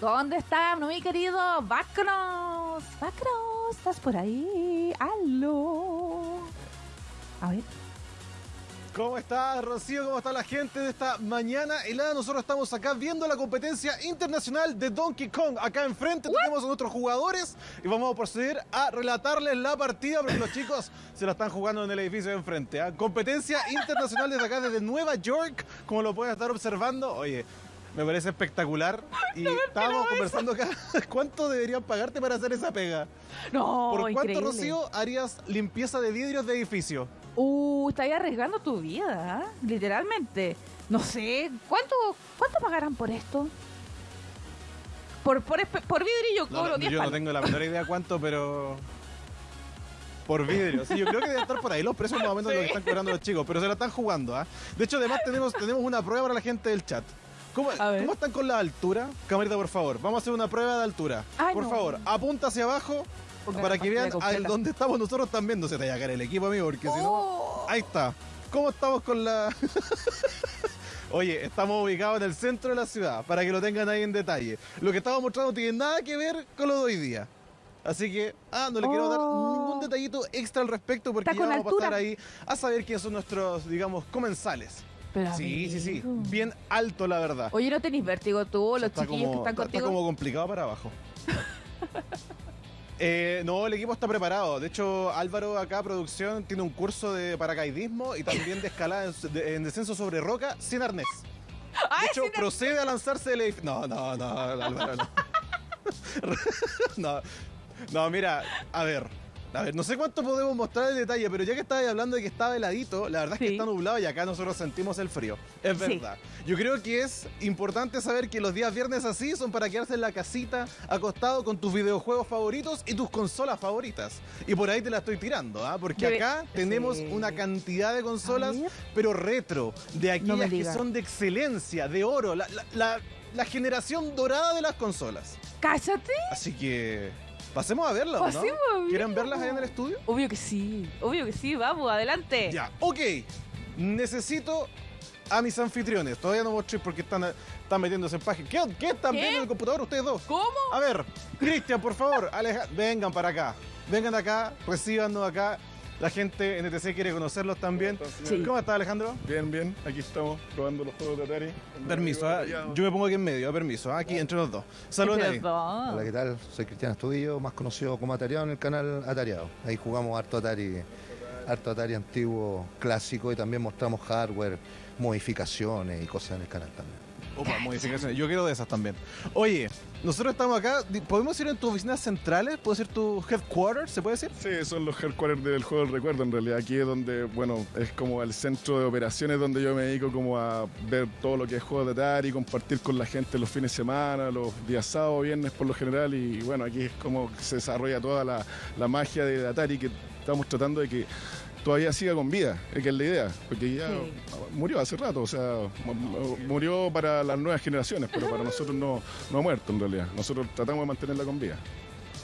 ¿Dónde está mi querido Bacros? Bacros, ¿estás por ahí? ¡Aló! A ver. ¿Cómo está Rocío? ¿Cómo está la gente de esta mañana helada? Nosotros estamos acá viendo la competencia internacional de Donkey Kong. Acá enfrente tenemos a nuestros jugadores y vamos a proceder a relatarles la partida porque los chicos se la están jugando en el edificio de enfrente. ¿ah? Competencia internacional desde acá, desde Nueva York, como lo pueden estar observando. Oye, me parece espectacular. Y estábamos conversando acá. ¿Cuánto deberían pagarte para hacer esa pega? No, ¿Por cuánto, increíble. Rocío, harías limpieza de vidrios de edificio? Uh, estás arriesgando tu vida, ¿ah? literalmente. No sé, ¿cuánto, ¿cuánto pagarán por esto? Por, por, vidrio yo No, cobro no, 10 yo no tengo la menor idea cuánto, pero. Por vidrio. Sí, yo creo que deben estar por ahí los precios más o menos lo que están cobrando los chicos, pero se la están jugando, ¿ah? De hecho, además tenemos, tenemos una prueba para la gente del chat. ¿Cómo, A ver. ¿Cómo están con la altura? Camarita, por favor. Vamos a hacer una prueba de altura. Ay, por no. favor, apunta hacia abajo para que vean a dónde estamos nosotros también. No se te vaya a caer el equipo, amigo, porque si no. Oh. Ahí está. ¿Cómo estamos con la.? Oye, estamos ubicados en el centro de la ciudad, para que lo tengan ahí en detalle. Lo que estamos mostrando no tiene nada que ver con lo de hoy día. Así que, ah, no le quiero dar Oh. ningún detallito extra al respecto porque ya vamos a pasar ahí a saber quiénes son nuestros, digamos, comensales. Pero, Sí, sí, sí. Bien alto, la verdad. Oye, ¿no tenéis vértigo tú, los chiquillos que están está- contigo? Está como complicado para abajo. Eh, no, el equipo está preparado. De hecho, Álvaro acá, producción, tiene un curso de paracaidismo y también de escalada en, de- en descenso sobre roca sin arnés. De ¡Ay, hecho, procede a lanzarse del edificio. No, no, no, Álvaro, no. no. No, mira, a ver. A ver, no sé cuánto podemos mostrar en detalle, pero ya que estabas hablando de que estaba heladito, la verdad es que Sí. está nublado y acá nosotros sentimos el frío. Es Sí. verdad. Yo creo que es importante saber que los días viernes así son para quedarse en la casita, acostado con tus videojuegos favoritos y tus consolas favoritas. Y por ahí te la estoy tirando, ¿ah? Porque acá tenemos Sí. una cantidad de consolas, pero retro, de aquellas que son de excelencia, de oro, la, la- la- la generación dorada de las consolas. ¡Cállate! Así que pasemos a verlas, ¿no? Pasemos a ¿Quieren verlas. verlas ahí en el estudio? Obvio que sí, obvio que sí, vamos, adelante. Ya, ok. Necesito a mis anfitriones. Todavía no mostré porque están, están metiéndose en página. ¿Qué, qué están ¿Qué? viendo en el computador ustedes dos? ¿Cómo? A ver, Cristian, por favor, Aleja- vengan para acá. Vengan acá, recíbanos acá. La gente NTC quiere conocerlos también. Sí. ¿Cómo está Alejandro? Bien, bien, aquí estamos probando los juegos de Atari. Permiso, ¿ah? yo me pongo aquí en medio, permiso, ¿ah? aquí entre los dos. Saludos. Hola, ¿qué tal? Soy Cristian Astudillo, más conocido como Atariado en el canal Atariado. Ahí jugamos harto Atari, harto Atari antiguo, clásico y también mostramos hardware, modificaciones y cosas en el canal también. Opa, modificaciones. Yo quiero de esas también. Oye, nosotros estamos acá. ¿Podemos ir en tus oficinas centrales? ¿Puede ser tu headquarters? ¿Se puede decir? Sí, son los headquarters del juego del recuerdo en realidad. Aquí es donde, bueno, es como el centro de operaciones donde yo me dedico como a ver todo lo que es juegos de Atari, compartir con la gente los fines de semana, los días sábados, viernes por lo general. Y bueno, aquí es como se desarrolla toda la, la magia de Atari que estamos tratando de que todavía siga con vida, es que es la idea, porque ya Sí. murió hace rato, o sea, mu- mu- murió para las nuevas generaciones, pero para nosotros no, no ha muerto en realidad. Nosotros tratamos de mantenerla con vida.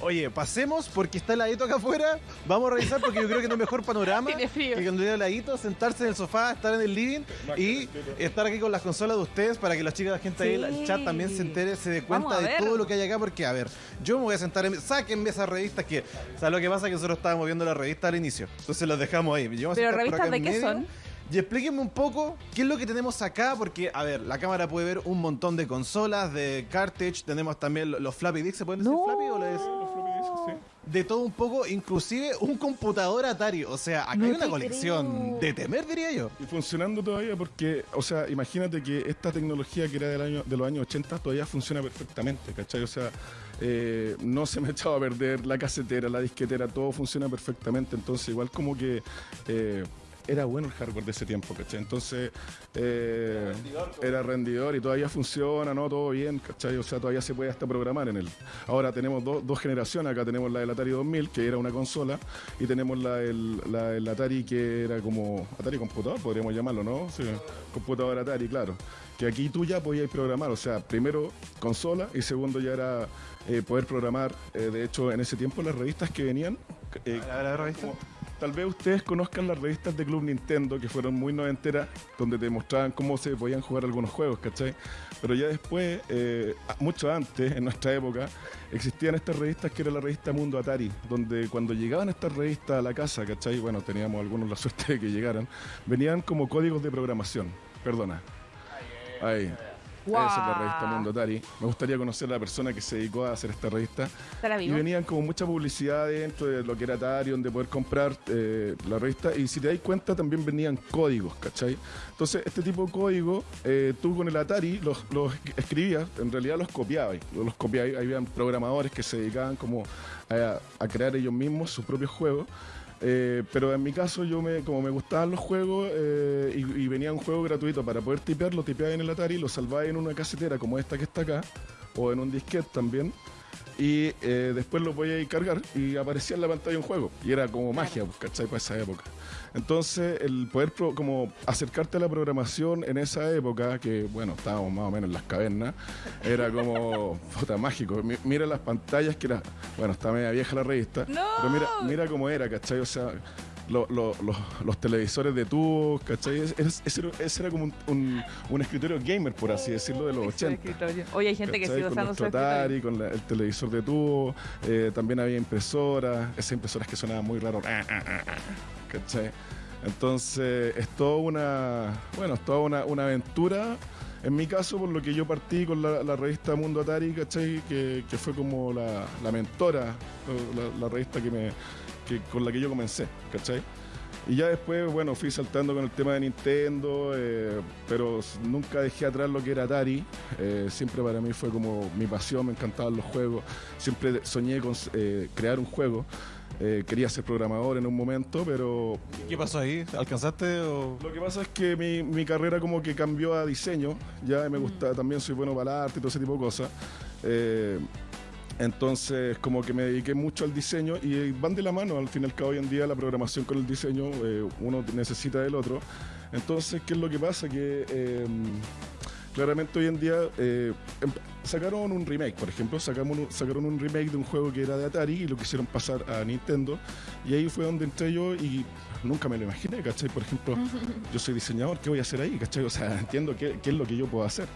Oye, pasemos porque está heladito acá afuera. Vamos a revisar porque yo creo que no hay mejor panorama Tiene frío. que cuando llega heladito, sentarse en el sofá, estar en el living y estar aquí con las consolas de ustedes para que las chicas, la gente ahí en el chat también se entere, se dé Vamos cuenta a de ver. todo lo que hay acá. Porque, a ver, yo me voy a sentar, en, sáquenme esas revistas que, ¿sabes lo que pasa? Que nosotros estábamos viendo la revista al inicio. Entonces las dejamos ahí. Yo me voy a Pero sentar por revistas acá de en qué medio. son? Y explíquenme un poco qué es lo que tenemos acá, porque, a ver, la cámara puede ver un montón de consolas, de cartridge, tenemos también los floppy disks, ¿se pueden decir No. floppy o les...? de todo un poco, inclusive un computador Atari. O sea, acá No hay una colección creo. de temer, diría yo. Y funcionando todavía porque, o sea, imagínate que esta tecnología que era del año, de los años 80 todavía funciona perfectamente, ¿cachai? O sea, eh, no se me ha echado a perder la casetera, la disquetera, todo funciona perfectamente. Entonces, igual como que eh, era bueno el hardware de ese tiempo, ¿cachai? Entonces, eh, era rendidor y todavía funciona, ¿no? Todo bien, ¿cachai? O sea, todavía se puede hasta programar en él. Ahora tenemos dos- dos generaciones, acá tenemos la del Atari 2000, que era una consola, y tenemos la del, la Atari que era como Atari computador, podríamos llamarlo, ¿no? Sí, computador Atari, claro. Que aquí tú ya podías programar, o sea, primero consola y segundo ya era eh, poder programar. Eh, de hecho, en ese tiempo las revistas que venían... eh, A ver, a ver, revista. como- tal vez ustedes conozcan las revistas de Club Nintendo, que fueron muy noventeras, donde te mostraban cómo se podían jugar algunos juegos, ¿cachai? Pero ya después, eh, mucho antes, en nuestra época, existían estas revistas que era la revista Mundo Atari, donde cuando llegaban estas revistas a la casa, ¿cachai? Bueno, teníamos algunos la suerte de que llegaran, venían como códigos de programación, perdona. Ahí. Esa es la revista Mundo Atari. Me gustaría conocer a la persona que se dedicó a hacer esta revista. ¿Estará Y venían como mucha publicidad dentro de lo que era Atari, donde poder comprar eh, la revista. Y si te das cuenta, también venían códigos, ¿cachai? Entonces, este tipo de código, eh, tú con el Atari los, los escribías, en realidad los copiabas. Los copiabas, habían programadores que se dedicaban como a, a crear ellos mismos sus propios juegos. Eh, pero en mi caso, yo me, como me gustaban los juegos eh, y, y venía un juego gratuito para poder tipear, lo tipeaba en el Atari, lo salvaba en una casetera como esta que está acá, o en un disquete también y eh, después lo podía ir cargar y aparecía en la pantalla un juego. Y era como magia, pues, ¿cachai? Para esa época. Entonces, el poder pro- como acercarte a la programación en esa época, que bueno, estábamos más o menos en las cavernas, era como puta mágico. Mi- Mira las pantallas que era, bueno, está media vieja la revista, ¡No! pero mira, mira cómo era, ¿cachai? O sea, lo- lo- los- los televisores de tubos, ¿cachai? Es- es- Ese era, ese era como un, un- un escritorio gamer, por así decirlo, de los Su 80. escritorio. Oye, hay gente que ¿cachai? sigue con usando su. Atari, con la- el televisor de tubo, eh, también había impresoras, esas impresoras que sonaban muy raro, ah, ah, ah, ¿cachai? Entonces es toda una, bueno, es toda una, una aventura. En mi caso, por lo que yo partí con la, la revista Mundo Atari, ¿cachai? Que, que fue como la, la mentora, la, la revista que me, que, con la que yo comencé, ¿cachai? Y ya después, bueno, fui saltando con el tema de Nintendo, eh, pero nunca dejé atrás lo que era Atari. Eh, siempre para mí fue como mi pasión, me encantaban los juegos. Siempre soñé con eh, crear un juego. Eh, quería ser programador en un momento, pero ¿Qué pasó ahí? ¿Alcanzaste o...? lo que pasa es que mi, mi carrera como que cambió a diseño. Ya me gusta, también soy bueno para el arte y todo ese tipo de cosas. Entonces, como que me dediqué mucho al diseño y van de la mano. Al fin y cabo, hoy en día la programación con el diseño, eh, uno necesita del otro. Entonces, ¿qué es lo que pasa? Que eh, claramente hoy en día eh, em- sacaron un remake, por ejemplo, sacamos un- sacaron un remake de un juego que era de Atari y lo quisieron pasar a Nintendo. Y ahí fue donde entré yo y nunca me lo imaginé, ¿cachai? Por ejemplo, yo soy diseñador, ¿qué voy a hacer ahí? ¿cachai? O sea, entiendo qué, qué es lo que yo puedo hacer.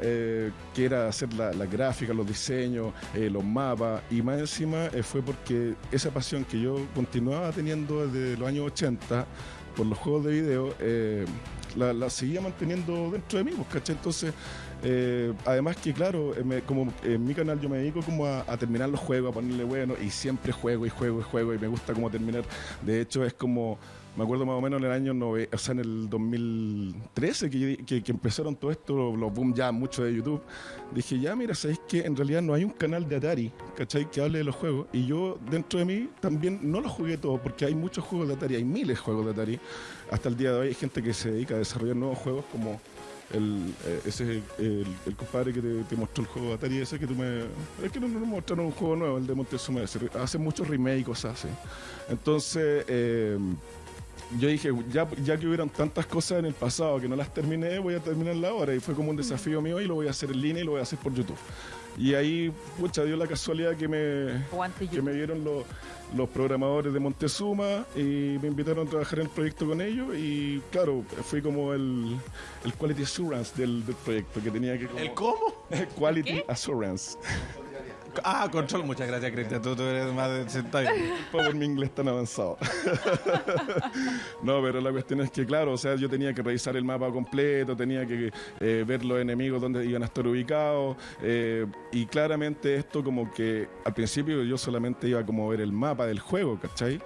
Eh, que era hacer la, la gráfica, los diseños, eh, los mapas, y más encima eh, fue porque esa pasión que yo continuaba teniendo desde los años 80 por los juegos de video, eh, la, seguía manteniendo dentro de mí, pues, ¿cachai? Entonces, eh, además que claro, eh, como en mi canal yo me dedico como a, a terminar los juegos, a ponerle bueno, y siempre juego y juego y juego, y me gusta como terminar. De hecho, es como, me acuerdo más o menos en el año, nove- o sea, en el 2013, que, que, empezaron todo esto, los, boom ya mucho de YouTube, dije, ya mira, sabéis que en realidad no hay un canal de Atari, ¿cachai? Que hable de los juegos, y yo dentro de mí también no los jugué todos, porque hay muchos juegos de Atari, hay miles de juegos de Atari. Hasta el día de hoy hay gente que se dedica a desarrollar nuevos juegos como el, eh, ese el, el compadre que te, mostró el juego de Atari ese que tú me es que no nos mostraron un juego nuevo el de Montezuma hace muchos remakes y cosas así entonces eh, yo dije ya, ya que hubieron tantas cosas en el pasado que no las terminé voy a terminarla ahora. Y fue como un desafío mío y lo voy a hacer en línea y lo voy a hacer por YouTube. Y ahí pucha dio la casualidad que me que me vieron los, los programadores de Montezuma y me invitaron a trabajar en el proyecto con ellos. Y claro, fui como el, el quality assurance del, del proyecto que tenía que como- ¿El cómo? quality assurance Ah, control. Muchas gracias, Cristian. Tú, tú eres más de... Bien. por mi inglés tan avanzado. no, pero la cuestión es que, claro, o sea, yo tenía que revisar el mapa completo, tenía que eh, ver los enemigos donde iban a estar ubicados, eh, y claramente esto como que al principio yo solamente iba como a ver el mapa del juego, ¿cachai?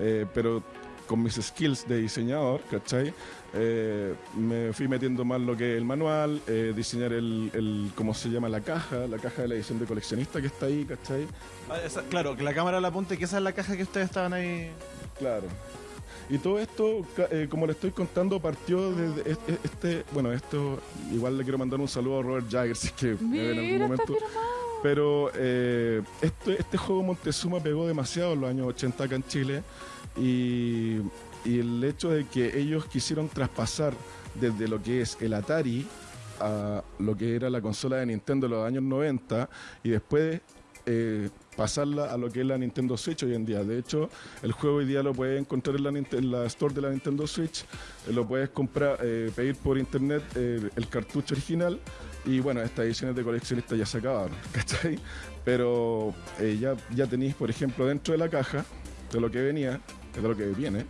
Eh, pero con mis skills de diseñador, ¿cachai? Eh, me fui metiendo más lo que es el manual, eh, diseñar el, el, ¿cómo se llama? La caja, la caja de la edición de coleccionista que está ahí, ¿cachai? Ah, esa- claro, que la cámara la apunte, que esa es la caja que ustedes estaban ahí... Claro. Y todo esto, eh, como le estoy contando, partió desde es- es- este, bueno, esto, igual le quiero mandar un saludo a Robert Jagger, si es que me ve en algún Mira, momento. Pero eh, este, este juego Montezuma pegó demasiado en los años 80 acá en Chile y, y el hecho de que ellos quisieron traspasar desde lo que es el Atari a lo que era la consola de Nintendo en los años 90 y después eh, pasarla a lo que es la Nintendo Switch hoy en día. De hecho, el juego hoy día lo puedes encontrar en la, en store de la Nintendo Switch, eh, lo puedes comprar, eh, pedir por internet el cartucho original y bueno, estas ediciones de coleccionista ya se acabaron, ¿cachai? Pero ya, ya tenéis, por ejemplo, dentro de la caja, de lo que venía, de lo que viene,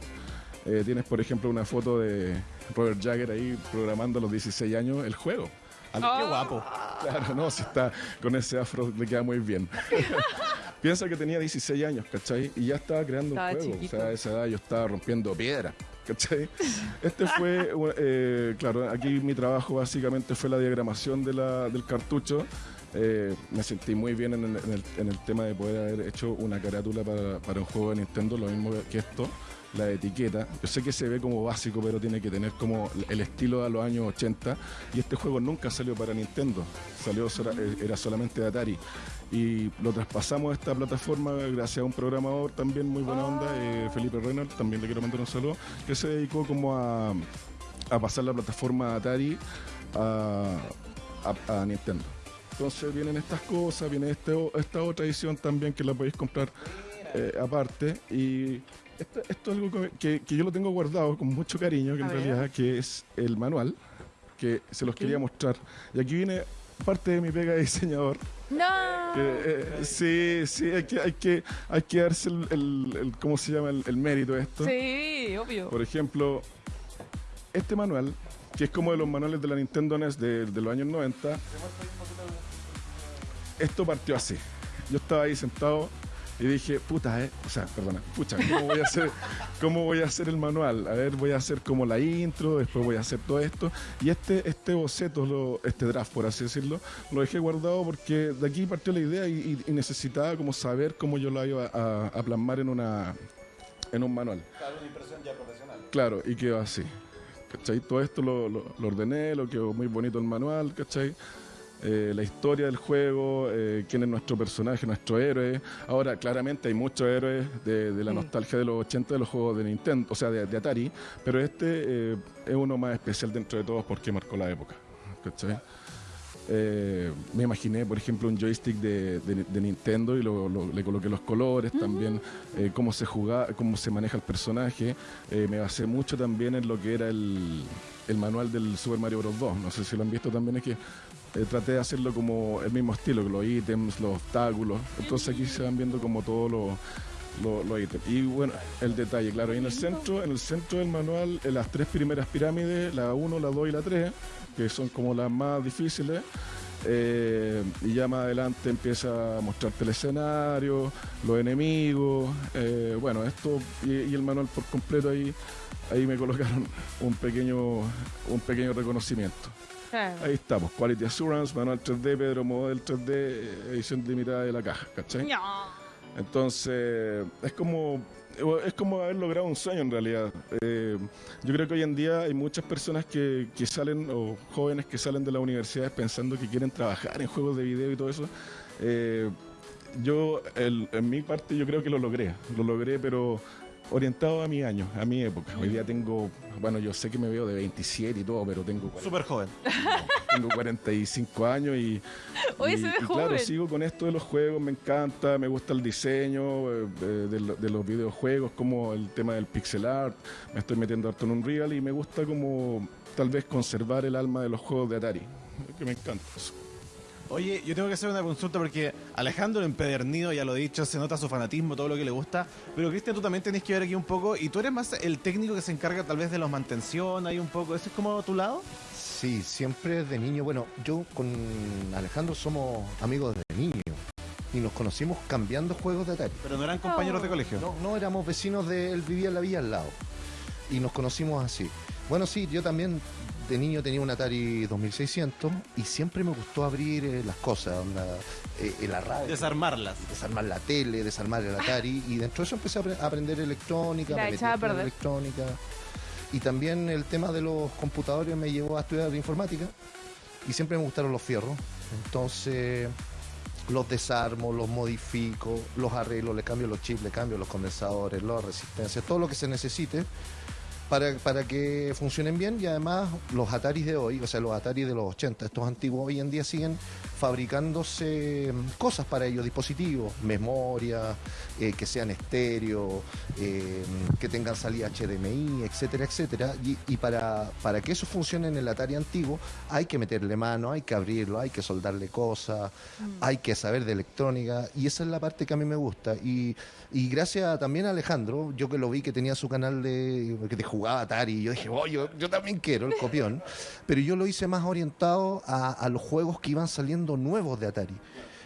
eh, tienes, por ejemplo, una foto de Robert Jagger ahí programando a los 16 años el juego. Qué guapo. Claro, no, si está con ese afro le queda muy bien. Piensa que tenía 16 años, ¿cachai? Y ya estaba creando Estaba un juego. chiquito. O sea, a esa edad yo estaba rompiendo piedra, ¿cachai? Este fue, eh, claro, aquí mi trabajo básicamente fue la diagramación de la- del cartucho. Eh, me sentí muy bien en el, en el- en el tema de poder haber hecho una carátula para, para un juego de Nintendo, lo mismo que esto, la etiqueta. Yo sé que se ve como básico, pero tiene que tener como el estilo de los años 80. Y este juego nunca salió para Nintendo, salió eh, era solamente de Atari. Y lo traspasamos a esta plataforma gracias a un programador también muy buena onda, eh, Felipe Reynolds, también le quiero mandar un saludo, que se dedicó como a, pasar la plataforma Atari a, Nintendo. Entonces vienen estas cosas, viene este, esta otra edición también que la podéis comprar eh, aparte. Y esto, esto es algo que, que- yo lo tengo guardado con mucho cariño, que A en ver. realidad que es el manual, que se los quería mostrar. Y aquí viene parte de mi pega de diseñador. No. que, eh, sí, sí, hay que, hay que, hay que darse el, el- el- ¿cómo se llama? El, el mérito de esto. Sí, obvio. Por ejemplo, este manual, que es como de los manuales de la Nintendo NES de, de los años 90, esto partió así. Yo estaba ahí sentado y dije, puta, eh, o sea, perdona, pucha, ¿cómo voy a hacer, cómo voy a hacer el manual? A ver, voy a hacer como la intro, después voy a hacer todo esto. Y este, este boceto, lo- este draft, por así decirlo, lo dejé guardado porque de aquí partió la idea y, y- necesitaba como saber cómo yo la iba a, a plasmar en una en un manual. Claro, y quedó así. ¿Cachai? Todo esto lo, lo- lo ordené, lo quedó muy bonito el manual, ¿cachai? Eh, la historia del juego, eh, quién es nuestro personaje, nuestro héroe. Ahora, claramente hay muchos héroes de, de la Mm. nostalgia de los 80 de los juegos de Nintendo, o sea, de, de Atari, pero este eh, es uno más especial dentro de todos porque marcó la época, ¿cachai? Eh, me imaginé, por ejemplo, un joystick de, de- de Nintendo y lo- lo- le coloqué los colores, también eh, cómo se juega, cómo se maneja el personaje. Eh, me basé mucho también en lo que era el, el manual del Super Mario Bros. 2. No sé si lo han visto también, es que eh, traté de hacerlo como el mismo estilo, los ítems, los obstáculos. Entonces aquí se van viendo como todos los los los ítems. Y bueno, el detalle, claro, y en el centro, en el centro del manual, en las tres primeras pirámides, la 1, la 2 y la 3, que son como las más difíciles, eh, y ya más adelante empieza a mostrarte el escenario, los enemigos, eh, bueno, esto y, y el manual por completo ahí, ahí me colocaron un pequeño, un pequeño reconocimiento. Claro. Ahí estamos, Quality Assurance, manual 3D, Pedro Model 3D, eh, edición limitada de la caja, ¿cachai? No. Entonces, es como es como haber logrado un sueño en realidad. Eh, yo creo que hoy en día hay muchas personas que, que salen, o jóvenes que salen de las universidades pensando que quieren trabajar en juegos de video y todo eso. Eh, yo, el- en mi parte, yo creo que lo logré. Lo logré, pero orientado a mi año, a mi época. Hoy día tengo, bueno, yo sé que me veo de 27 y todo, pero tengo Súper joven. tengo 45 años y, Oye, y- se ve y claro, sigo con esto de los juegos, me encanta, me gusta el diseño eh, de, de de los videojuegos, como el tema del pixel art, me estoy metiendo harto en un real y me gusta como tal vez conservar el alma de los juegos de Atari, que me encanta. eso. Oye, yo tengo que hacer una consulta porque Alejandro empedernido, ya lo he dicho, se nota su fanatismo, todo lo que le gusta. Pero Cristian, tú también tenés que ver aquí un poco. Y tú eres más el técnico que se encarga tal vez de los mantención, ahí un poco. ¿Eso es como tu lado? Sí, siempre de niño. Bueno, yo con Alejandro somos amigos de niño y nos conocimos cambiando juegos de Atari. Pero no eran compañeros de colegio. No, no éramos vecinos de él, vivía en la villa al lado. Y nos conocimos así. Bueno, sí, yo también de niño tenía un Atari 2600 y siempre me gustó abrir eh, las cosas, onda, eh, radio. Desarmarlas. desarmar la tele, desarmar el Atari y dentro de eso empecé a apre- a aprender electrónica, La me metí echaba a estudiar perder. electrónica y también el tema de los computadores me llevó a estudiar informática y siempre me gustaron los fierros, entonces los desarmo, los modifico, los arreglo, le cambio los chips, le cambio los condensadores, las resistencias, todo lo que se necesite para, para que funcionen bien y además los Ataris de hoy, o sea, los Ataris de los 80, estos antiguos hoy en día siguen fabricándose mm, cosas para ellos, dispositivos, memoria, eh, que sean estéreo, eh, que tengan salida HDMI, etcétera, etcétera. Y, y para, para que eso funcione en el Atari antiguo hay que meterle mano, hay que abrirlo, hay que soldarle cosas, hay que saber de electrónica y esa es la parte que a mí me gusta. Y, y gracias también a Alejandro, yo que lo vi que tenía su canal de, jugaba Atari, yo dije, oh, yo, también quiero el copión, pero yo lo hice más orientado a, los juegos que iban saliendo nuevos de Atari.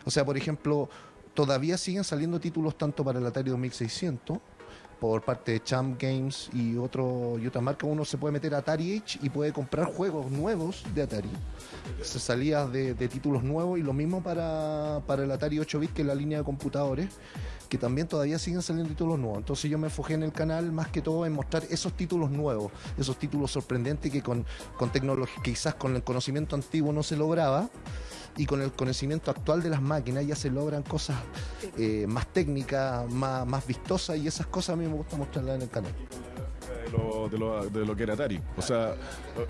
O sea, por ejemplo, todavía siguen saliendo títulos tanto para el Atari 2600 por parte de Champ Games y otro y otra marca uno se puede meter a Atari Age y puede comprar juegos nuevos de Atari. Se salía de, títulos nuevos y lo mismo para, para el Atari 8 bit que es la línea de computadores que también todavía siguen saliendo títulos nuevos entonces yo me enfoqué en el canal más que todo en mostrar esos títulos nuevos esos títulos sorprendentes que con, con tecnología quizás con el conocimiento antiguo no se lograba y con el conocimiento actual de las máquinas ya se logran cosas eh, más técnicas, más, más vistosas y esas cosas a mí me gusta mostrarlas en el canal. De lo, de, lo, de lo que era Atari. O sea,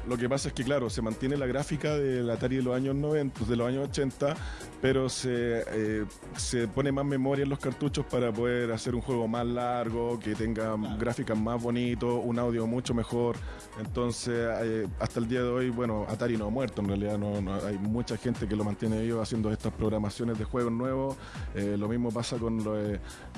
lo, que pasa es que, claro, se mantiene la gráfica del Atari de los años 90, de los años 80, pero se, eh, se pone más memoria en los cartuchos para poder hacer un juego más largo, que tenga gráficas más bonitos, un audio mucho mejor. Entonces, eh, hasta el día de hoy, bueno, Atari no ha muerto, en realidad no, no- hay mucha gente que lo mantiene vivo haciendo estas programaciones de juegos nuevos. Eh, lo mismo pasa con, lo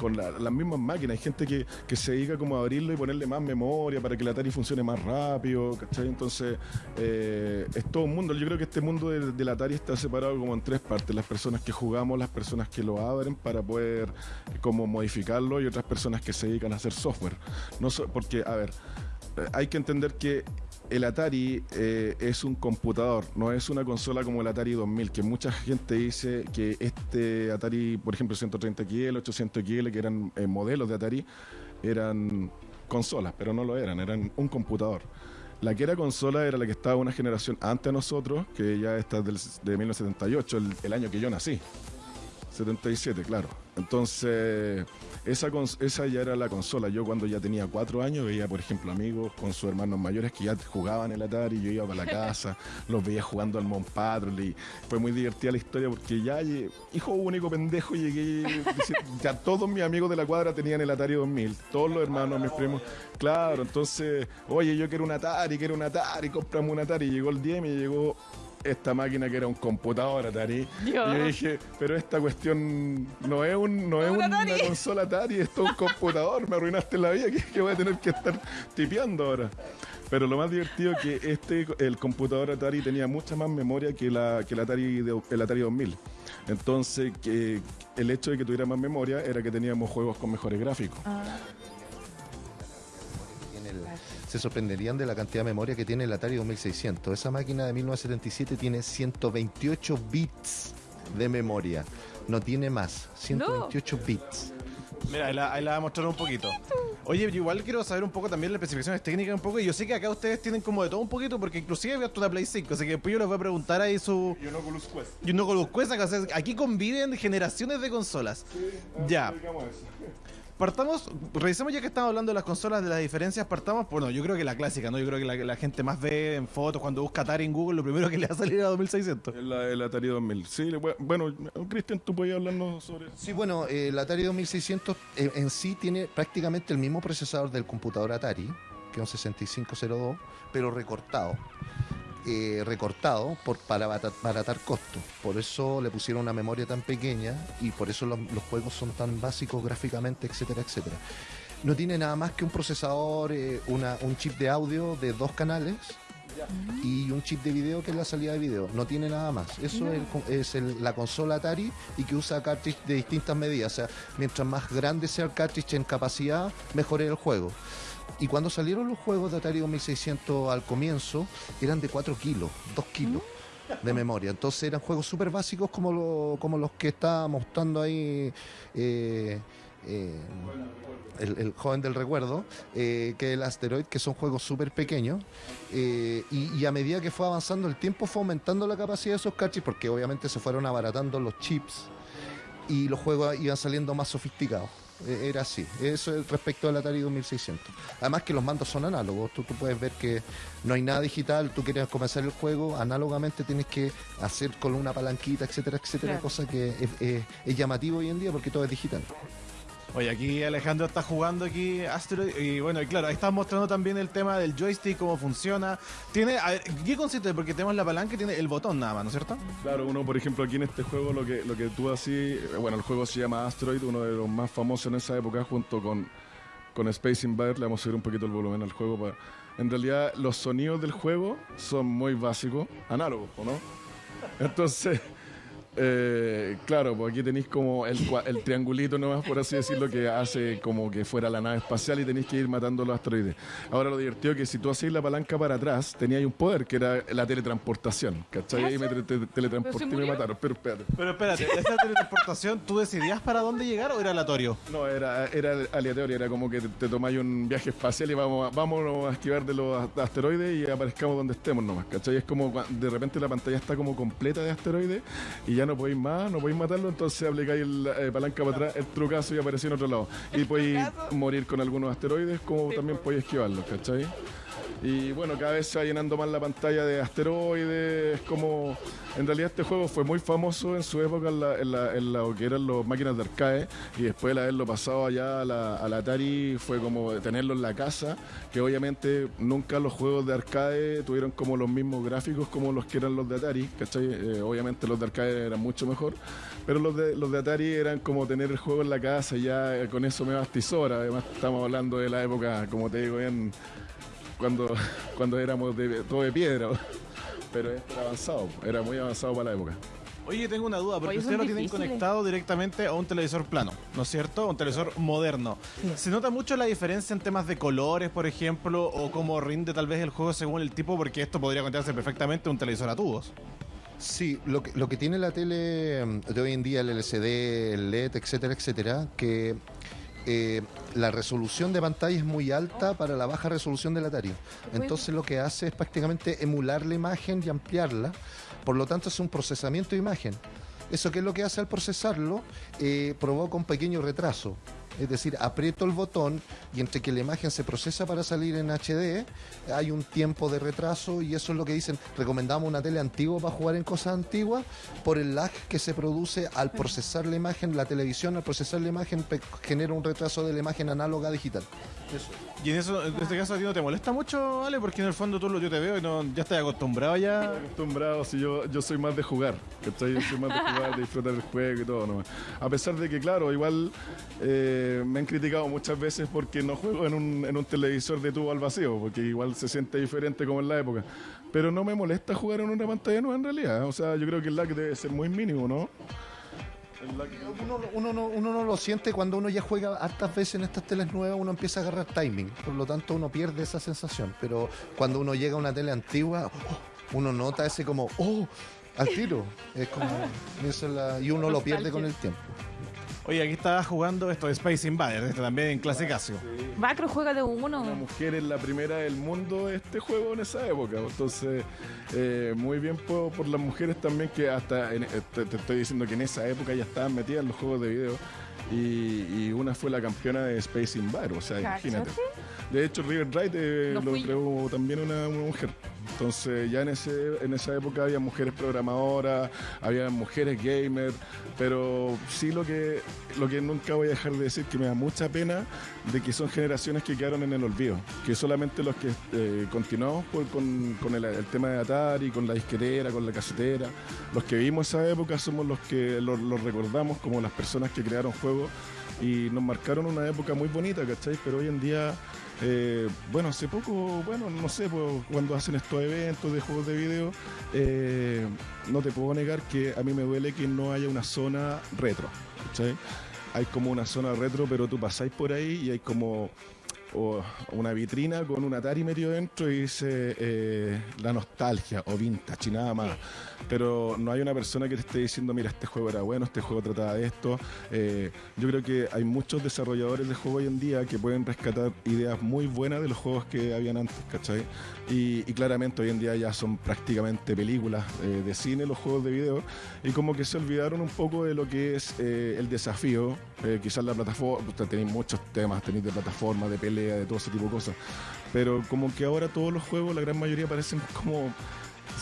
con la- las mismas máquinas. Hay gente que, que se dedica como a abrirlo y ponerle más memoria para que el Atari funcione más rápido, ¿cachai? Entonces, eh, es todo un mundo. Yo creo que este mundo del, Atari está separado como en tres partes. Las personas que jugamos, las personas que lo abren para poder eh, como modificarlo y otras personas que se dedican a hacer software. No porque, a ver, eh, hay que entender que el Atari es un computador, no es una consola como el Atari 2000, que mucha gente dice que este Atari, por ejemplo, 130XL, 800XL, que eran modelos de Atari, eran consolas, pero no lo eran, eran un computador. La que era consola era la que estaba una generación antes de nosotros, que ya está del, de 1978, el, el año que yo nací. 77, claro. Entonces, esa, esa ya era la consola. Yo cuando ya tenía cuatro años veía, por ejemplo, amigos con sus hermanos mayores que ya jugaban el Atari, yo iba para la casa, los veía jugando al Mon Patrol y fue muy divertida la historia porque ya, hijo único pendejo, llegué, ya todos mis amigos de la cuadra tenían el Atari 2000, todos los hermanos, mis primos. Claro, entonces, oye, yo quiero un Atari, quiero un Atari, cómprame un Atari. Llegó el día y me llegó esta máquina que era un computador Atari. Y yo dije, pero esta cuestión no es, un, no es Un una consola Atari, esto es un computador, me arruinaste la vida, que, que voy a tener que estar tipeando ahora. Pero lo más divertido es que este, el computador Atari tenía mucha más memoria que, la, que el, Atari de- el Atari 2000. Entonces, que el hecho de que tuviera más memoria era que teníamos juegos con mejores gráficos. El- se sorprenderían de la cantidad de memoria que tiene el Atari 2600. Esa máquina de 1977 tiene 128 bits de memoria. No tiene más. 128 bits. Mira, ahí la, ahí la voy a mostrar un poquito. Oye, yo igual quiero saber un poco también las especificaciones técnicas un poco. Y yo sé que acá ustedes tienen como de todo un poquito, porque inclusive he visto una Play 5, así que después yo les voy a preguntar ahí su... Y un Oculus Quest. Y uno con los Quest, acá, o sea, aquí conviven generaciones de consolas. Ya. Partamos, revisemos ya que estamos hablando de las consolas, de las diferencias, partamos, bueno, yo creo que la clásica, ¿no? Yo creo que la, la gente más ve en fotos cuando busca Atari en Google, lo primero que le va a salir a 2600. El, el Atari 2000. Sí, bueno, Cristian, tú podías hablarnos sobre eso. Sí, bueno, eh, el Atari 2600 eh, en sí tiene prácticamente el mismo procesador del computador Atari, que es un 6502, pero recortado. Eh, recortado por, para abaratar costos. Por eso le pusieron una memoria tan pequeña y por eso los, los juegos son tan básicos gráficamente, etcétera, etcétera. No tiene nada más que un procesador, eh, una- un chip de audio de dos canales y un chip de video que es la salida de video. No tiene nada más. Eso es, el co- es el- la consola Atari y que usa cartridge de distintas medidas. O sea, mientras más grande sea el cartridge en capacidad, mejor es el juego. Y cuando salieron los juegos de Atari 2600 al comienzo, eran de 4 kilos, 2 kilos de memoria. Entonces eran juegos súper básicos como, lo- como los que está mostrando ahí eh, eh, el, el joven del recuerdo, eh, que es el Asteroid, que son juegos súper pequeños. eh, y, y a medida que fue avanzando el tiempo, fue aumentando la capacidad de esos cartridges, porque obviamente se fueron abaratando los chips y los juegos iban saliendo más sofisticados. e- era así. Eso es respecto al Atari 2600. Además que los mandos son análogos. Tú, tú puedes ver que no hay nada digital. Tú quieres comenzar el juego, análogamente tienes que hacer con una palanquita, etcétera, etcétera. Claro. Cosa que es, es- es llamativo hoy en día porque todo es digital. Oye, aquí Alejandro está jugando aquí Asteroid y bueno, y claro, ahí estás mostrando también el tema del joystick, cómo funciona. Tiene, a ver, ¿qué consiste? Porque tenemos la palanca y tiene el botón nada más, ¿no es cierto? Claro, uno por ejemplo aquí en este juego lo que, lo que tú así, bueno, el juego se llama Asteroid, uno de los más famosos en esa época junto con, con Space Invader, le vamos a subir un poquito el volumen al juego. Para... En realidad los sonidos del juego son muy básicos, análogos, ¿o ¿no? Entonces, eh, claro, pues aquí tenéis como el, triangulito nomás, por así decirlo, que hace como que fuera la nave espacial y tenéis que ir matando los asteroides. Ahora lo divertido es que si tú hacéis la palanca para atrás, teníais un poder que era la teletransportación, ¿cachai? Ahí me te- te- teletransporté y me mataron, pero espérate. Pero espérate, ¿esta teletransportación tú decidías para dónde llegar o era aleatorio? No, era, era aleatorio, era como que te, te tomáis un viaje espacial y vamos a, vámonos a esquivar de los asteroides y aparezcamos donde estemos nomás, ¿cachai? Es como de repente la pantalla está como completa de asteroides y ya no podéis más, no podéis matarlo, entonces aplicáis la eh, palanca para atrás, el trucazo y apareció en otro lado. Y podéis morir con algunos asteroides como Sí, también po. podéis esquivarlos, ¿cachai? Y bueno, cada vez se va llenando más la pantalla de asteroides. Es como. En realidad, este juego fue muy famoso en su época en, la, en, la- lo que eran las máquinas de arcade. Y después de haberlo pasado allá a la, a Atari, fue como tenerlo en la casa. Que obviamente nunca los juegos de arcade tuvieron como los mismos gráficos como los que eran los de Atari. ¿cachai? Eh, obviamente los de arcade eran mucho mejor. Pero los de, los de Atari eran como tener el juego en la casa y ya eh, con eso me bastizora. Además, estamos hablando de la época, como te digo, bien cuando, cuando éramos de, todo de piedra. Pero esto era avanzado, era muy avanzado para la época. Oye, tengo una duda, porque ustedes lo tienen conectado directamente a un televisor plano, ¿no es cierto? Un televisor moderno. ¿Se nota mucho la diferencia en temas de colores, por ejemplo, o cómo rinde tal vez el juego según el tipo? Porque esto podría contarse perfectamente a un televisor a tubos. Sí, lo que, lo que tiene la tele mm, de hoy en día, el LCD, el LED, etcétera, etcétera, que eh, la resolución de pantalla es muy alta para la baja resolución del Atari. Entonces lo que hace es prácticamente emular la imagen y ampliarla. Por lo tanto es un procesamiento de imagen. ¿Eso qué es lo que hace al procesarlo? Eh, provoca un pequeño retraso. Es decir, aprieto el botón y entre que la imagen se procesa para salir en HD, hay un tiempo de retraso y eso es lo que dicen. Recomendamos una tele antigua para jugar en cosas antiguas por el lag que se produce al procesar la imagen. La televisión al procesar la imagen genera un retraso de la imagen análoga a digital. Eso. Y en eso, en este caso a ti no te molesta mucho, ¿vale? Porque en el fondo tú lo yo te veo y no, ya estás acostumbrado ya. Acostumbrado, si yo, yo soy más de jugar, ¿cachai? Yo soy más de jugar, de disfrutar el juego y todo nomás. A pesar de que, claro, igual eh, me han criticado muchas veces porque no juego en un, en un televisor de tubo al vacío, porque igual se siente diferente como en la época. Pero no me molesta jugar en una pantalla nueva en realidad. O sea, yo creo que el lag debe ser muy mínimo, ¿no? El lag- Uno, uno no, uno no lo siente cuando uno ya juega hartas veces en estas teles nuevas, uno empieza a agarrar timing, por lo tanto uno pierde esa sensación, pero cuando uno llega a una tele antigua, oh, uno nota ese como, oh, al tiro, es como, y uno lo pierde con el tiempo. Oye, aquí estaba jugando esto de Space Invaders, este también en clase Casio. Macro juega de una uno. mujer es la primera del mundo de este juego en esa época. Entonces, eh, muy bien por, por las mujeres también que hasta, en- eh, te, te estoy diciendo que en esa época ya estaban metidas en los juegos de video. Y, y una fue la campeona de Space Invader, o sea, imagínate. De hecho, River Wright eh, No lo creó también una, una mujer. Entonces, ya en, ese, en esa época había mujeres programadoras, había mujeres gamers, pero sí lo que, lo que nunca voy a dejar de decir que me da mucha pena de que son generaciones que quedaron en el olvido, que solamente los que eh, continuamos con, con el, tema de Atari, con la disquetera, con la casetera, los que vimos esa época somos los que los los recordamos como las personas que crearon juegos y nos marcaron una época muy bonita, ¿cachai? Pero hoy en día, eh, bueno, hace poco, bueno, no sé, pues, cuando hacen estos eventos de juegos de video, eh, no te puedo negar que a mí me duele que no haya una zona retro. Hay como una zona retro, pero tú pasáis por ahí y hay como o una vitrina con un Atari metido dentro y dice eh, la nostalgia o vintage y nada más. Pero no hay una persona que te esté diciendo, mira, este juego era bueno, este juego trataba de esto. Eh, yo creo que hay muchos desarrolladores de juegos hoy en día que pueden rescatar ideas muy buenas de los juegos que habían antes, ¿cachai? Y, y claramente hoy en día ya son prácticamente películas eh, de cine los juegos de video y como que se olvidaron un poco de lo que es eh, el desafío Eh, quizás la plataforma, tenéis muchos temas, tenéis de plataforma, de pelea, de todo ese tipo de cosas. Pero como que ahora todos los juegos, la gran mayoría parecen como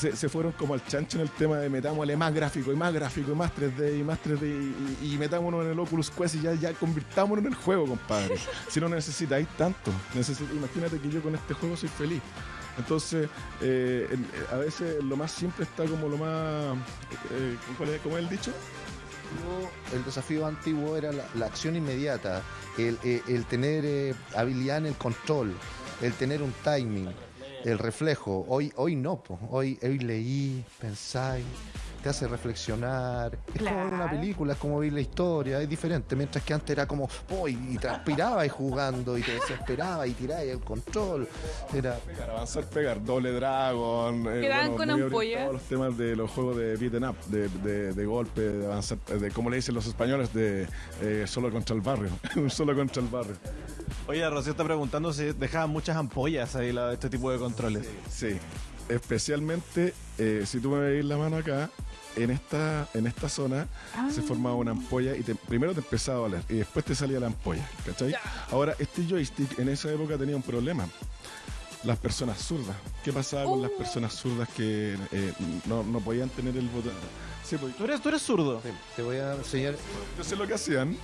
se, se fueron como al chancho en el tema de metámosle más gráfico y más gráfico y más 3D y más 3D y, y metámonos en el Oculus Quest y ya, ya convirtámonos en el juego, compadre. si no necesitáis tanto. Necesi- imagínate que yo con este juego soy feliz. Entonces, eh, en- a veces lo más simple está como lo más... eh, ¿cuál es, ¿Cómo es el dicho? El desafío antiguo era la, acción inmediata, el, el- el tener eh, habilidad en el control, el tener un timing, el reflejo. Hoy, hoy no, po. Hoy, hoy leí, pensáis, te hace reflexionar. Es como ver una Claro. película, es como ver la historia, es diferente. Mientras que antes era como, oh, y, y transpiraba y jugando y te desesperaba y tiraba el control. Era Pegar, avanzar, pegar, doble dragon. eh, Quedaban con muy ampollas. orientados a los temas de los juegos de beaten up, de, de, de golpe, de avanzar, de como le dicen los españoles, de eh, solo contra el barrio. Un solo contra el barrio. Oye, Rocío está preguntando si dejaban muchas ampollas ahí la- este tipo de controles. Sí, especialmente eh, si tú me veis la mano acá, en esta, en esta zona Ah. se formaba una ampolla y te- primero te empezaba a doler y después te salía la ampolla, ¿cachai? Ahora, este joystick en esa época tenía un problema. Las personas zurdas. ¿Qué pasaba con las Oh. personas zurdas que eh, no, no podían tener el botón? Sí, pues, ¿Tú eres, tú eres zurdo? te voy a enseñar, yo sé lo que hacían.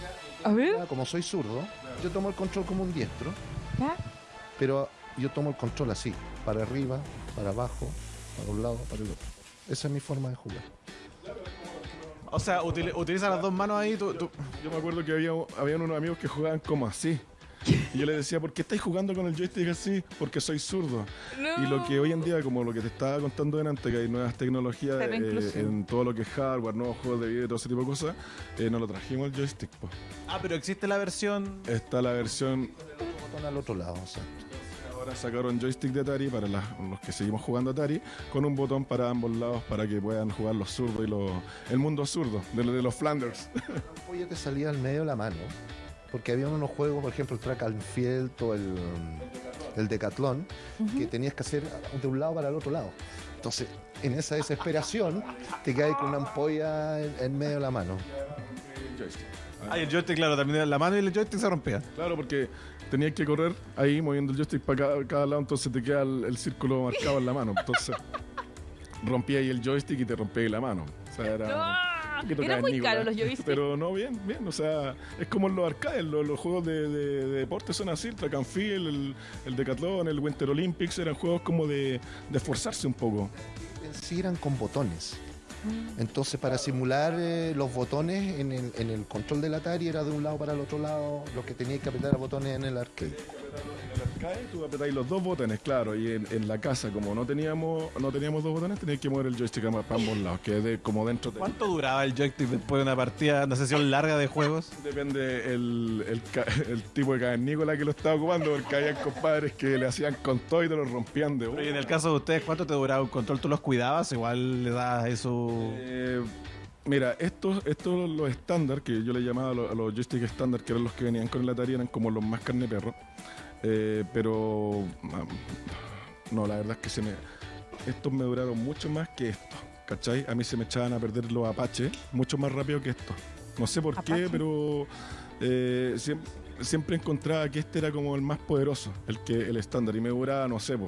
A ver. Ah, como soy zurdo, yo tomo el control como un diestro. ¿ya? pero yo tomo el control así, para arriba, para abajo, para un lado, para el otro. Esa es mi forma de jugar. O sea, utili- utiliza las dos manos ahí. Tú, tú- Yo me acuerdo que había habían unos amigos que jugaban como así. Y yo les decía, ¿por qué estáis jugando con el joystick así? Porque soy zurdo. Y lo que hoy en día, como lo que te estaba contando delante, que hay nuevas tecnologías eh, en todo lo que es hardware, nuevos juegos de video y todo ese tipo de cosas, eh, nos lo trajimos el joystick. po. Ah, pero existe la versión. Está la versión, Botón al otro lado, o sea, ahora sacaron joystick de Atari para las- los que seguimos jugando Atari, con un botón para ambos lados para que puedan jugar los zurdos y los, el mundo zurdo, de, lo- de los Flanders. la ya te salía al medio de la mano, porque había unos juegos, por ejemplo, el Track and Field o el, el Decathlon, que tenías que hacer de un lado para el otro lado. Entonces, en esa desesperación, te caes con una ampolla en, en medio de la mano. Ah, el joystick, claro, también la mano y el joystick se rompían. Claro, porque tenías que correr ahí moviendo el joystick para cada, cada lado, entonces te queda el, el círculo marcado en la mano. Entonces rompía ahí el joystick y te rompía ahí la mano. O sea, era. poquito Era muy caro los joysticks. Pero no, bien, bien. O sea, es como en los arcades, los, los juegos de, de- de deporte son así: el track and field, el, el Decathlon, el Winter Olympics, eran juegos como de, de esforzarse un poco. Sí eran con botones. Entonces, para simular eh, los botones en el, en el control del Atari era de un lado para el otro lado, lo que tenías que apretar a botones en el arcade. En el arcade tú apretáis los dos botones, claro, y en, en la casa, como no teníamos no teníamos dos botones, tenías que mover el joystick para ambos lados, que es de, como dentro de. ¿Cuánto duraba el joystick después de una partida, una sesión larga de juegos? Depende el, el, tipo de cavernícola que lo estaba ocupando, porque había compadres que le hacían con todo y te lo rompían de Y en el caso de ustedes, ¿cuánto te duraba un control? ¿Tú los cuidabas? Igual le das eso. Eh, mira, estos, estos los estándar, que yo le llamaba a los, los joysticks estándar, que eran los que venían con el Atari, eran como los más carne perro. Eh, pero no, la verdad es que se me, estos me duraron mucho más que estos. ¿Cachai? A mí se me echaban a perder los Apache mucho más rápido que estos. No sé por qué, pero eh, siem- siempre, encontraba que este era como el más poderoso, el que el estándar. Y me duraba, no sé, po,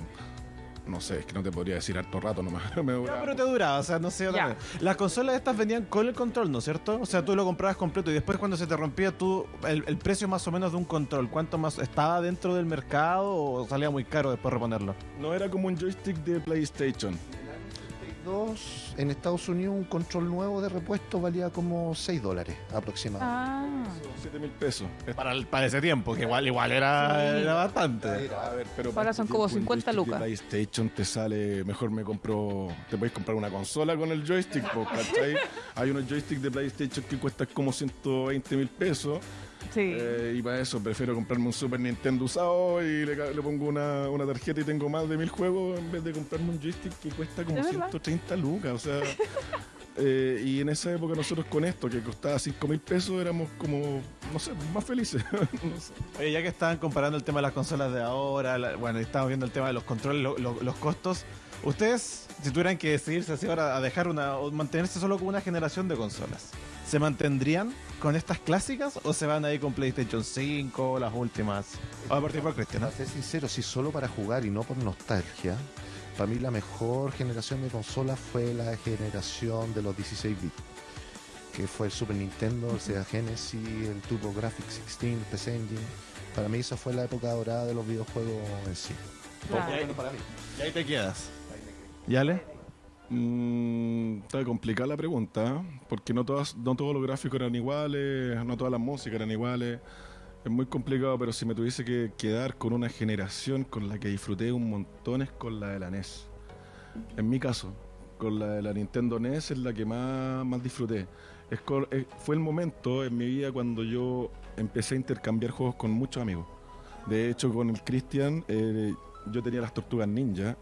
no sé, es que no te podría decir harto rato nomás. me duraba pero te duraba, o sea, no sé. vez. Las consolas estas venían con el control, ¿no es cierto? O sea, tú lo comprabas completo y después cuando se te rompía tú, el, el precio más o menos de un control, ¿cuánto más estaba dentro del mercado o salía muy caro después reponerlo? No era como un joystick de PlayStation. En Estados Unidos un control nuevo de repuesto valía como 6 dólares aproximadamente. Ah. 7 mil pesos. Para, el- para ese tiempo, que igual, igual era, era bastante. A ver, pero Ahora son como tiempo, 50 un joystick lucas. PlayStation te sale, mejor me compro, te puedes comprar una consola con el joystick, po, ¿cachai? Hay unos joysticks de PlayStation que cuestan como 120 mil pesos Sí. eh, y para eso prefiero comprarme un Super Nintendo usado y le, pongo una, una tarjeta y tengo más de mil juegos en vez de comprarme un joystick que cuesta como ¿Es verdad? 130 lucas, o sea... eh, y en esa época nosotros con esto, que costaba 5 mil pesos, éramos como, no sé, más felices. No sé. Oye, ya que estaban comparando el tema de las consolas de ahora, la- bueno, y estábamos viendo el tema de los controles, lo- lo- los costos. Ustedes, si tuvieran que decidirse así ahora a dejar una, o mantenerse solo con una generación de consolas, ¿Se mantendrían con estas clásicas o se van a ir con PlayStation 5 las últimas? Vamos a partir por Cristian. ¿no? Para ser sincero, si solo para jugar y no por nostalgia, para mí la mejor generación de consolas fue la generación de los 16 bits. Que fue el Super Nintendo, el Sega Genesis, el Turbo Graphics 16, el PC Engine. Para mí esa fue la época dorada de los videojuegos en sí. Claro. Y ahí te quedas. ¿Yale? Mm, está complicada la pregunta, porque no, todas, no todos los gráficos eran iguales, no todas las músicas eran iguales. Es muy complicado, pero si me tuviese que quedar con una generación con la que disfruté un montón es con la de la NES. En mi caso, con la de la Nintendo NES es la que más, más disfruté. Es fue el momento en mi vida cuando yo empecé a intercambiar juegos con muchos amigos. De hecho, con el Christian, eh, yo tenía las Tortugas Ninja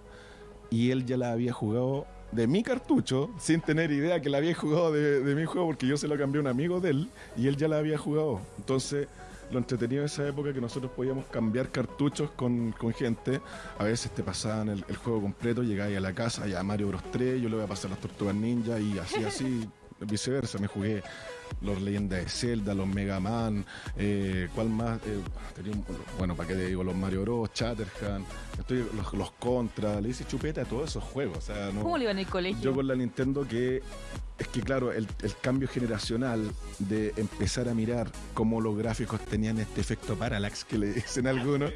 y él ya la había jugado de mi cartucho sin tener idea que la había jugado de, de mi juego porque yo se lo cambié a un amigo de él y él ya la había jugado. Entonces, lo entretenido de esa época que nosotros podíamos cambiar cartuchos con, con gente. A veces te pasaban el, el juego completo, llegabas a la casa, ya Mario Bros 3, yo le voy a pasar las Tortugas Ninja y así, así, viceversa. Me jugué los Leyendas de Zelda, los Mega Man, eh, ¿cuál más? Eh, bueno, ¿para qué te digo? Los Mario Bros, Chatterhand, estoy, los, los Contra, le hice chupeta a todos esos juegos. O sea, no, ¿Cómo le iba en el colegio? yo con la Nintendo que es que claro, el, el cambio generacional de empezar a mirar cómo los gráficos tenían este efecto parallax que le dicen algunos,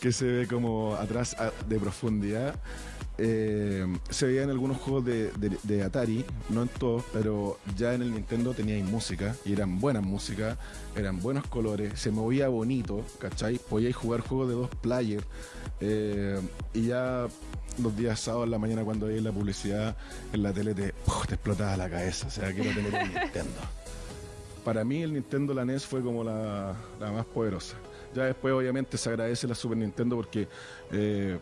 que se ve como atrás de profundidad. eh, se veía en algunos juegos de, de- Atari, no en todos, pero ya en el Nintendo teníais música y eran buenas músicas, eran buenos colores, se movía bonito, ¿cachai? Podíais jugar juegos de dos players eh, y ya los días sábados en la mañana cuando veías la publicidad en la tele te, te explotaba la cabeza, o sea, quiero tener un Nintendo. Para mí el Nintendo la NES fue como la, la más poderosa. Ya después obviamente se agradece la Super Nintendo porque eh,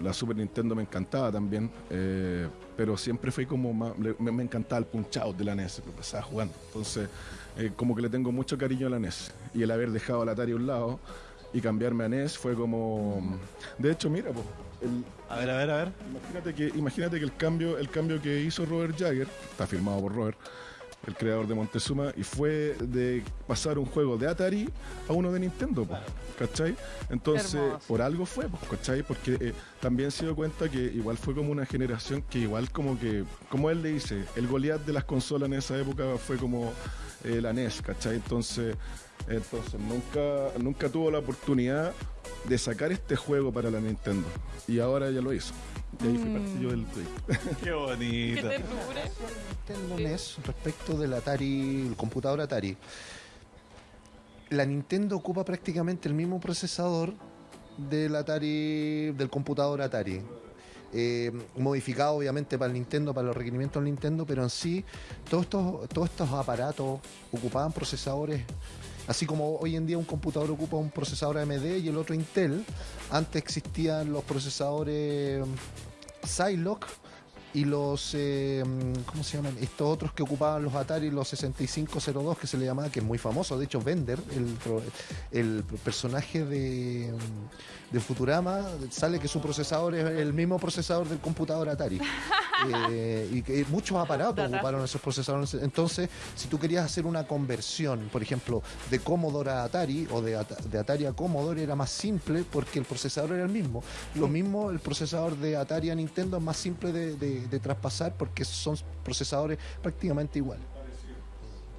la Super Nintendo me encantaba también, eh, pero siempre fue como más, me, me encantaba el punch out de la NES, lo pasaba jugando. Entonces, eh, como que le tengo mucho cariño a la NES. Y el haber dejado la Atari a un lado y cambiarme a NES fue como... De hecho, mira, pues, el, A ver, a ver, a ver. Imagínate que, imagínate que el cambio, el cambio que hizo Robert Jagger, está firmado por Robert, el creador de Montezuma, y fue de pasar un juego de Atari a uno de Nintendo, po, ¿cachai? Entonces, Hermoso. por algo fue, po, ¿cachai? Porque eh, también se dio cuenta que igual fue como una generación que igual como que, como él le dice, el Goliath de las consolas en esa época fue como eh, la NES, ¿cachai? Entonces, entonces nunca, nunca tuvo la oportunidad de sacar este juego para la Nintendo. Y ahora ya lo hizo. Y ahí fui parte yo del proyecto. Qué bonito. Nintendo NES respecto del Atari, el computador Atari. La Nintendo ocupa prácticamente el mismo procesador del Atari, del computador Atari. Eh, modificado obviamente para el Nintendo, para los requerimientos del Nintendo, pero en sí todos estos, todos estos aparatos ocupaban procesadores, así como hoy en día un computador ocupa un procesador AMD y el otro Intel, antes existían los procesadores Zilog y los, eh, ¿cómo se llaman? Estos otros que ocupaban los Atari, los 6502 que se le llamaba, que es muy famoso. De hecho, Bender, el personaje de, de Futurama, sale que su procesador es el mismo procesador del computador Atari. Eh, y que muchos aparatos ocuparon esos procesadores. Entonces, si tú querías hacer una conversión, por ejemplo, de Commodore a Atari o de, At- de Atari a Commodore, era más simple porque el procesador era el mismo. Lo mismo, el procesador de Atari a Nintendo es más simple de, de- de traspasar porque son procesadores prácticamente iguales.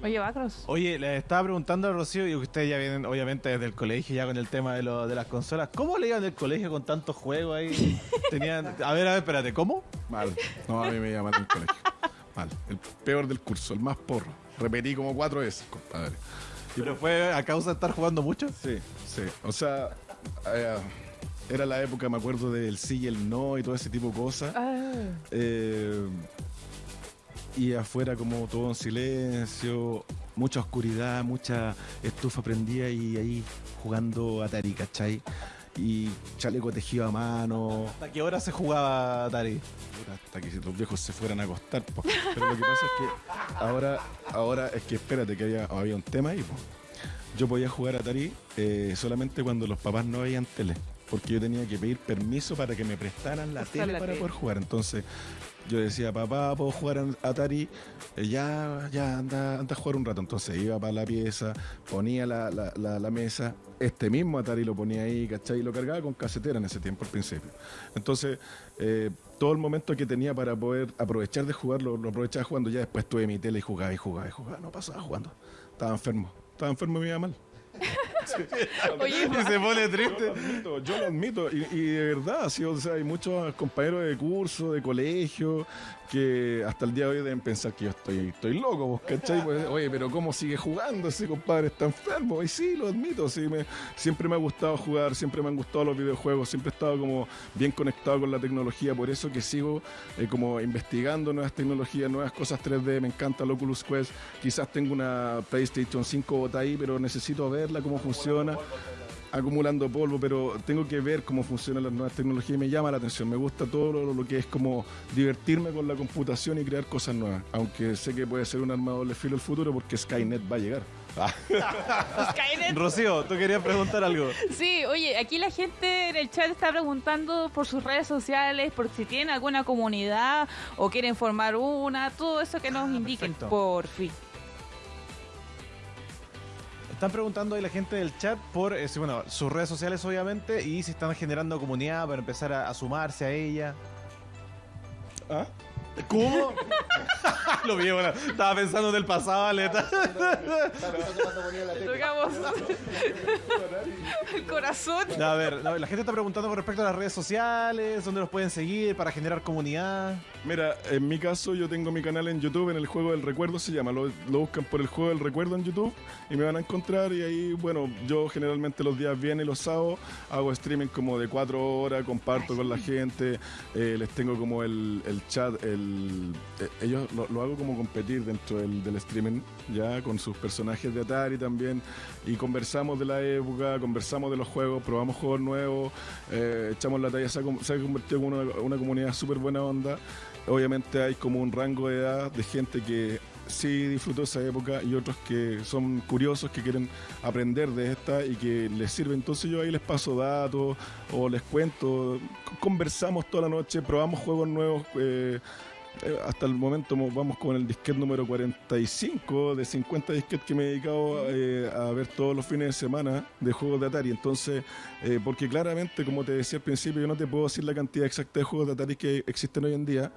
Oye, Bacros. Oye, le estaba preguntando a Rocío, y ustedes ya vienen obviamente desde el colegio ya con el tema de, lo, de las consolas. ¿Cómo le iban del colegio con tantos juegos ahí? Tenían... A ver, a ver, espérate, ¿cómo? Mal. No, a mí me llaman el colegio. Mal. El peor del curso, el más porro. Repetí como cuatro veces, compadre. ¿Pero fue a causa de estar jugando mucho? Sí, sí. O sea, eh, era la época, me acuerdo, del sí y el no y todo ese tipo de cosas. Ah, Eh, y afuera como todo en silencio, mucha oscuridad, mucha estufa prendida y ahí jugando Atari, ¿cachai? Y chaleco tejido a mano, ¿Hasta qué hora se jugaba Atari? hasta que los viejos se fueran a acostar. po. Pero lo que pasa es que ahora, ahora es que espérate que había, había un tema ahí. po. Yo podía jugar Atari eh, solamente cuando los papás no veían tele. Porque yo tenía que pedir permiso para que me prestaran la tele la para tele. poder jugar. Entonces yo decía, papá, ¿puedo jugar Atari? Eh, ya, ya, anda, anda a jugar un rato. Entonces iba para la pieza, ponía la, la- la- la mesa, este mismo Atari lo ponía ahí, ¿cachai? Y lo cargaba con casetera en ese tiempo al principio. Entonces, eh, todo el momento que tenía para poder aprovechar de jugar, lo, lo aprovechaba jugando. Ya después tuve mi tele y jugaba y jugaba y jugaba. No pasaba jugando. Estaba enfermo. Estaba enfermo y me iba mal. Oye, Y se pone Yo lo triste. admito, yo lo admito. Y, y de verdad, sí, o sea, hay muchos compañeros de curso, de colegio, que hasta el día de hoy deben pensar que yo estoy, estoy loco, ¿vos cachai? Pues, oye, pero ¿cómo sigue jugando ese compadre? Está enfermo. Y sí, lo admito, sí, me, siempre me ha gustado jugar, siempre me han gustado los videojuegos, siempre he estado como bien conectado con la tecnología, por eso que sigo eh, como investigando nuevas tecnologías, nuevas cosas 3D, me encanta el Oculus Quest, quizás tengo una PlayStation 5 botada ahí, pero necesito verla, cómo funciona acumulando polvo, pero tengo que ver cómo funcionan las nuevas tecnologías y me llama la atención. Me gusta todo lo, lo que es como divertirme con la computación y crear cosas nuevas. Aunque sé que puede ser un arma de doble filo el futuro porque Skynet va a llegar. Skynet. Rocío, tú querías preguntar algo. Sí, oye, aquí la gente en el chat está preguntando por sus redes sociales, por si tienen alguna comunidad o quieren formar una, todo eso que nos indiquen, perfecto. por fin. Están preguntando ahí la gente del chat por eh, bueno, sus redes sociales, obviamente, y si están generando comunidad para empezar a, a sumarse a ella. ¿Ah? ¿Cómo? Lo vi, bueno, estaba pensando en el pasado, Aleta. Le tocamos el corazón. No, a ver, la gente está preguntando con respecto a las redes sociales, dónde los pueden seguir para generar comunidad. Mira, en mi caso yo tengo mi canal en YouTube, en el Juego del Recuerdo se llama, lo, lo buscan por el Juego del Recuerdo en YouTube y me van a encontrar y ahí, bueno, yo generalmente los días viernes y los sábados hago streaming como de cuatro horas, comparto con la gente, eh, les tengo como el, el chat, el, eh, ellos lo, lo hago como competir dentro del, del streaming, ya con sus personajes de Atari también y conversamos de la época, conversamos de los juegos, probamos juegos nuevos, eh, echamos la talla, se ha, se ha convertido en una, una comunidad súper buena onda. Obviamente hay como un rango de edad de gente que sí disfrutó esa época y otros que son curiosos, que quieren aprender de esta y que les sirve. Entonces yo ahí les paso datos o les cuento, conversamos toda la noche, probamos juegos nuevos. eh, hasta el momento mo- vamos con el disquete número 45 de 50 disquetes que me he dedicado eh, a ver todos los fines de semana de juegos de Atari. Entonces, eh, porque claramente, como te decía al principio, yo no te puedo decir la cantidad exacta de juegos de Atari que existen hoy en día.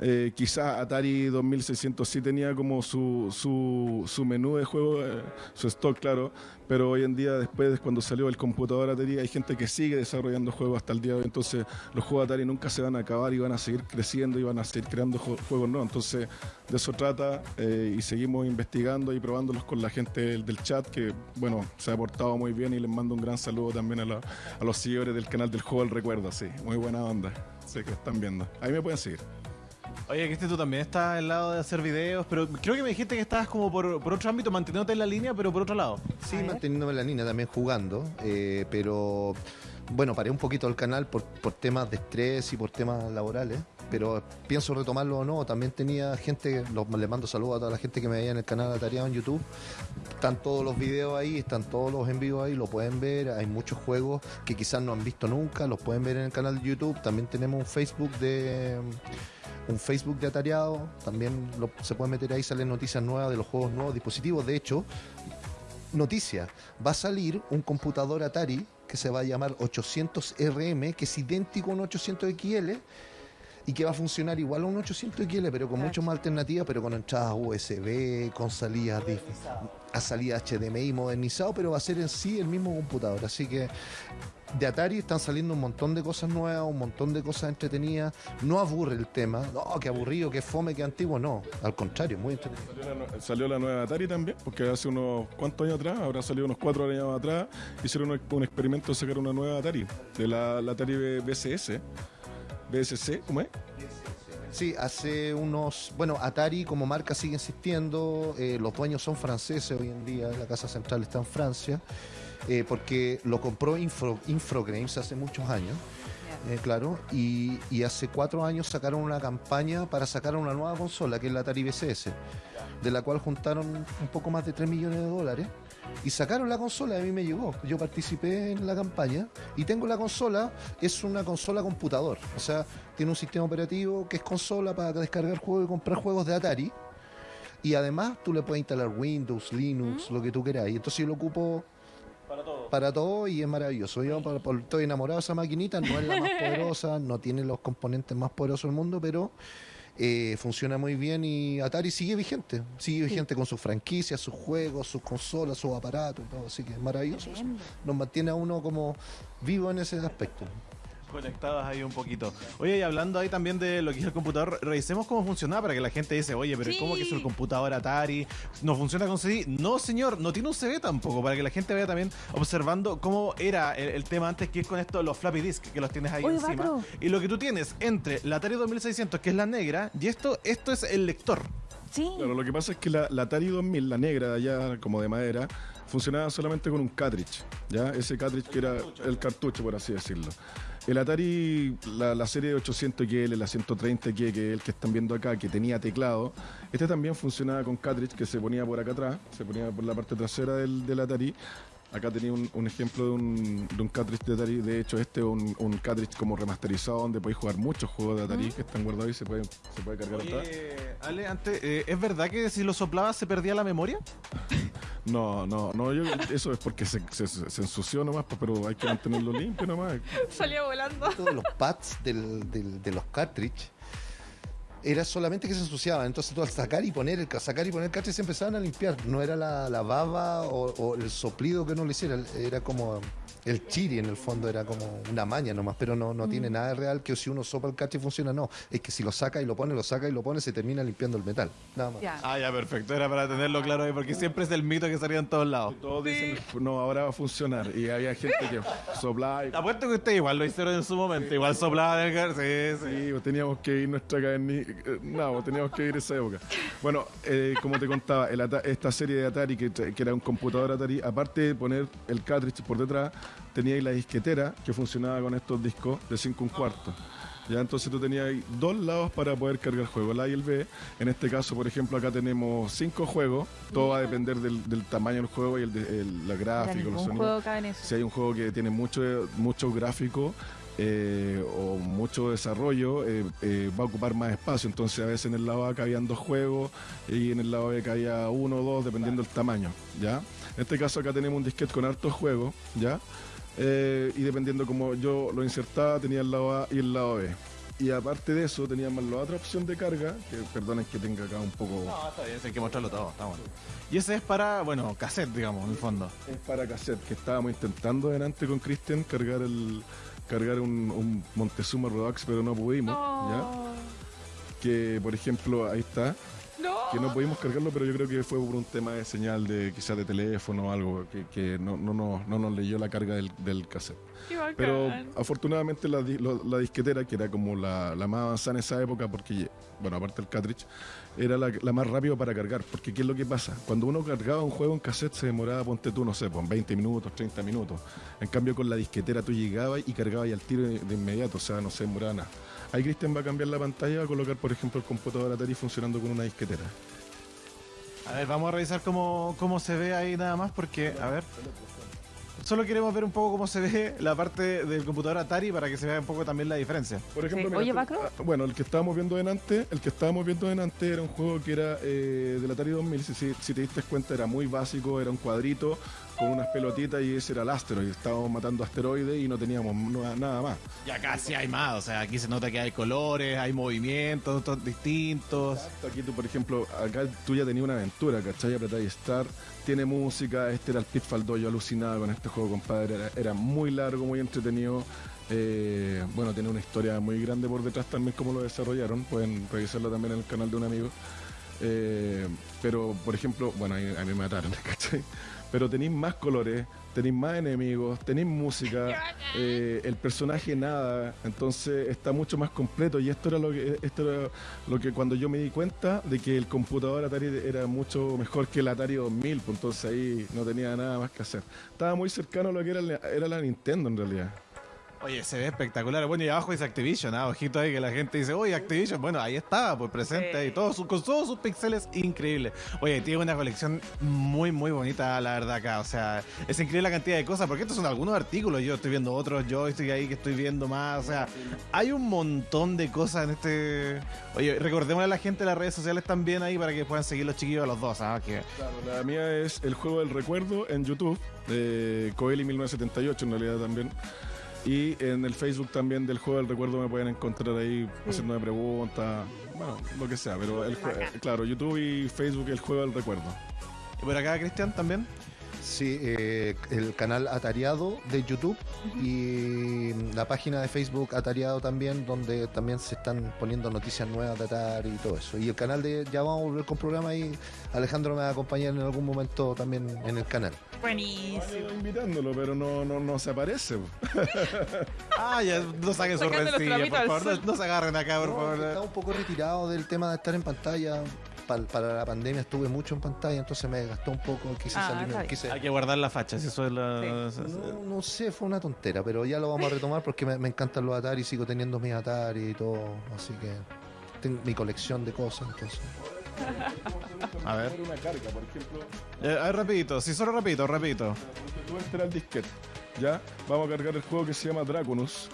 Eh, quizá Atari 2600 sí tenía como su, su, su menú de juego, eh, su stock, claro, pero hoy en día, después de cuando salió el computador Atari, hay gente que sigue desarrollando juegos hasta el día de hoy. Entonces, los juegos Atari nunca se van a acabar y van a seguir creciendo y van a seguir creando ju- juegos nuevos. Entonces, de eso trata eh, y seguimos investigando y probándolos con la gente del, del chat, que, bueno, se ha portado muy bien y les mando un gran saludo también a, la- a los seguidores del canal del Juego del Recuerdo, sí, muy buena onda. Sé que están viendo. Ahí me pueden seguir. Oye, Cristian, tú también estás al lado de hacer videos, pero creo que me dijiste que estabas como por, por otro ámbito, manteniéndote en la línea, pero por otro lado. Sí, manteniéndome en la línea también jugando, eh, pero bueno, paré un poquito el canal por, por temas de estrés y por temas laborales, pero pienso retomarlo o no. También tenía gente, los, le mando saludos a toda la gente que me veía en el canal Atareado en YouTube. Están todos los videos ahí, están todos los en vivo ahí, lo pueden ver. Hay muchos juegos que quizás no han visto nunca, los pueden ver en el canal de YouTube. También tenemos un Facebook de un Facebook de Atareado, también lo- se puede meter ahí, salen noticias nuevas de los juegos nuevos, dispositivos. De hecho, noticia, va a salir un computador Atari que se va a llamar 800RM, que es idéntico a un 800XL y que va a funcionar igual a un 800XL, pero con mucho más alternativas, pero con entradas USB, con salidas a salida HDMI modernizado, pero va a ser en sí el mismo computador. Así que de Atari están saliendo un montón de cosas nuevas, un montón de cosas entretenidas. No aburre el tema, no, que aburrido, que fome, que antiguo, no. Al contrario, muy entretenido. Salió la, nueva Atari también, porque hace unos cuantos años atrás, habrá salido unos cuatro años atrás, hicieron un, experimento de sacar una nueva Atari, de la, la Atari BCS, BSC, ¿cómo es? Sí, hace unos. Bueno, Atari como marca sigue existiendo. eh, los dueños son franceses hoy en día. La casa central está en Francia. eh, porque lo compró Infro, Infogrames hace muchos años. eh, claro. Y, y hace cuatro años sacaron una campaña para sacar una nueva consola, que es la Atari BCS. De la cual juntaron un poco más de 3 millones de dólares. Y sacaron la consola, a mí me llegó. Yo participé en la campaña y tengo la consola, es una consola computador. O sea, tiene un sistema operativo que es consola para descargar juegos y comprar juegos de Atari. Y además tú le puedes instalar Windows, Linux, lo que tú quieras. Y entonces yo lo ocupo Para todo. para todo y es maravilloso. Yo por- por- estoy enamorado de esa maquinita, no es la más poderosa, no tiene los componentes más poderosos del mundo, pero eh, funciona muy bien y Atari sigue vigente, sigue vigente con sus franquicias, sus juegos, sus consolas, sus aparatos y todo, así que es maravilloso. Nos mantiene a uno como vivo en ese aspecto. Conectadas ahí un poquito. Oye, y hablando ahí también de lo que es el computador, revisemos cómo funcionaba para que la gente dice, oye, pero Sí. ¿cómo que es el computador Atari? ¿No funciona con CD? No, señor, no tiene un CD tampoco, para que la gente vaya también observando cómo era el, el tema antes, que es con esto, los floppy disk, que los tienes ahí Oye, encima. Y lo que tú tienes entre la Atari 2600, que es la negra, y esto, esto es el lector. Sí. Claro, lo que pasa es que la, la Atari 2000, la negra allá, como de madera, funcionaba solamente con un cartridge, ¿ya? Ese cartridge que era el cartucho, por así decirlo. El Atari, la, la serie 800XL, la 130K, que el que están viendo acá, que tenía teclado, este también funcionaba con cartridge que se ponía por acá atrás, se ponía por la parte trasera del, del Atari. Acá tenía un, un ejemplo de un, de un cartridge de Atari. De hecho, este es un, un cartridge como remasterizado donde podéis jugar muchos juegos de Atari que están guardados y se puede, se puede cargar atrás. Ale, antes, eh, ¿es verdad que si lo soplabas se perdía la memoria? No, no, no, yo, eso es porque se, se, se ensució nomás, pues, pero hay que mantenerlo limpio nomás. Salió volando. Todos los pads del- del- de los cartridge era solamente que se ensuciaban. Entonces tú al sacar y poner el sacar y poner el se empezaban a limpiar. No era la, la baba o, o el soplido que no lo hiciera. Era como el chiri en el fondo, era como una maña nomás, pero no, no tiene nada de real que si uno sopla el cartridge funciona. No, es que si lo saca y lo pone, lo saca y lo pone, se termina limpiando el metal. Nada más. Ah, ya, perfecto. Era para tenerlo claro ahí, porque siempre es el mito que salía en todos lados. Todos dicen, no, ahora va a funcionar. Y había gente que soplaba y... Apuesto que usted igual lo hicieron en su momento. Igual soplaba del gar- Sí, sí. Sí, pues teníamos que ir nuestra cadena. eh, No, pues teníamos que ir esa época. Bueno, eh, como te contaba, el esta serie de Atari, que era un computador Atari, aparte de poner el cartridge por detrás, tenía ahí la disquetera que funcionaba con estos discos de 5 un cuarto. Ya, entonces tú tenías ahí dos lados para poder cargar juegos, el A y el B. En este caso, por ejemplo, acá tenemos cinco juegos. Todo va a depender del, del tamaño del juego y el, la Ya gráfica, los sonidos. Si hay un juego que tiene mucho, mucho gráfico eh, o mucho desarrollo, eh, eh, va a ocupar más espacio. Entonces a veces en el lado A cabían dos juegos y en el lado B cabía uno o dos, dependiendo del tamaño. ¿ya? En este caso acá tenemos un disquete con hartos juegos, ¿ya? Eh, y dependiendo como yo lo insertaba, tenía el lado A y el lado B. Y aparte de eso, teníamos la otra opción de carga, que perdonen que tenga acá un poco... No, está bien, hay que mostrarlo todo. Está bueno. Y ese es para, bueno, cassette, digamos, en el fondo. Es para cassette, que estábamos intentando delante con Cristian cargar el cargar un, un Montezuma Redux, pero no pudimos, ¿ya? Que, por ejemplo, ahí está, No. que no pudimos cargarlo, pero yo creo que fue por un tema de señal de quizás de teléfono o algo, que, que no, no, no, no nos leyó la carga del, del cassette. Pero afortunadamente la, la disquetera, que era como la, la más avanzada en esa época, porque, bueno, aparte del cartridge, era la, la más rápida para cargar. Porque, ¿qué es lo que pasa? Cuando uno cargaba un juego en cassette, se demoraba, ponte tú, no sé, pues 20 minutos, 30 minutos. En cambio, con la disquetera tú llegabas y cargabas y al tiro de, de inmediato, o sea, no se demoraba nada. Ahí Cristian va a cambiar la pantalla, va a colocar, por ejemplo, el computador Atari funcionando con una disquetera. A ver, vamos a revisar cómo, cómo se ve ahí nada más, porque, a ver. Solo queremos ver un poco cómo se ve la parte del computador Atari para que se vea un poco también la diferencia. Por ejemplo, Sí. mira, Oye, Macro. ah, bueno, el que estábamos viendo delante, el que estábamos viendo delante era un juego que era eh, del Atari 2000, si, si- si te diste cuenta era muy básico, era un cuadrito con unas pelotitas y ese era el asteroide, estábamos matando asteroides y no teníamos nada más. Y acá sí hay más, o sea, aquí se nota que hay colores, hay movimientos distintos. Aquí tú, por ejemplo, acá tú ya tenías una aventura, ¿cachai? Apretáis Start, tiene música, este era el Pitfall 2, yo alucinaba con este juego, compadre, era, era muy largo, muy entretenido. eh, bueno, tiene una historia muy grande por detrás también cómo lo desarrollaron, pueden revisarlo también en el canal de un amigo. Eh, pero, por ejemplo, bueno, ahí- a mí me mataron, ¿cachai? Pero tenéis más colores, tenéis más enemigos, tenéis música, eh, el personaje nada, entonces está mucho más completo y esto era lo que esto era lo que cuando yo me di cuenta de que el computador Atari era mucho mejor que el Atari 2000, pues entonces ahí no tenía nada más que hacer. Estaba muy cercano a lo que era, era la Nintendo en realidad. Oye, se ve espectacular. Bueno, y abajo dice Activision, ¿ah? ojito ahí que la gente dice, oye, Activision. Bueno, ahí estaba, pues presente Sí. ahí, todos sus- con todos sus píxeles increíbles. Oye, tiene una colección muy, muy bonita, la verdad, acá. O sea, es increíble la cantidad de cosas, porque estos son algunos artículos. Yo estoy viendo otros, yo estoy ahí que estoy viendo más. O sea, hay un montón de cosas en este. Oye, recordémosle a la gente de las redes sociales también ahí para que puedan seguir los chiquillos a los dos, ¿ah? Que Claro, la mía es el juego del recuerdo en YouTube, de Coeli 1978 en realidad también. Y en el Facebook también del juego del recuerdo me pueden encontrar ahí haciéndome preguntas, bueno, lo que sea, pero el jue- claro, YouTube y Facebook el juego del recuerdo. ¿Y por acá, Cristian, también? Sí, eh, el canal Atariado de YouTube y la página de Facebook Atariado también, donde también se están poniendo noticias nuevas de Atari y todo eso. Y el canal de, ya vamos a volver con programa y Alejandro me va a acompañar en algún momento también en el canal. Buenísimo. Invitándolo, pero no, no, no se aparece. Ah, ya, no saquen su Sacando los rencilla, trapitos por favor. No, no se agarren acá, por No, favor. estaba un poco retirado del tema de estar en pantalla. Pa- para la pandemia estuve mucho en pantalla, entonces me gastó un poco, quise Ah, quise, Hay que guardar la facha, si eso es la... No, no sé, fue una tontera, pero ya lo vamos a retomar porque me, me encantan los Atari, sigo teniendo mis Atari y todo, así que tengo mi colección de cosas, entonces. A ver. Una carga, por ejemplo, Eh, a ver, rapidito, sí, solo rapidito, rapidito. tú entras al disquete, ¿ya? Vamos a cargar el juego que se llama Dragonus.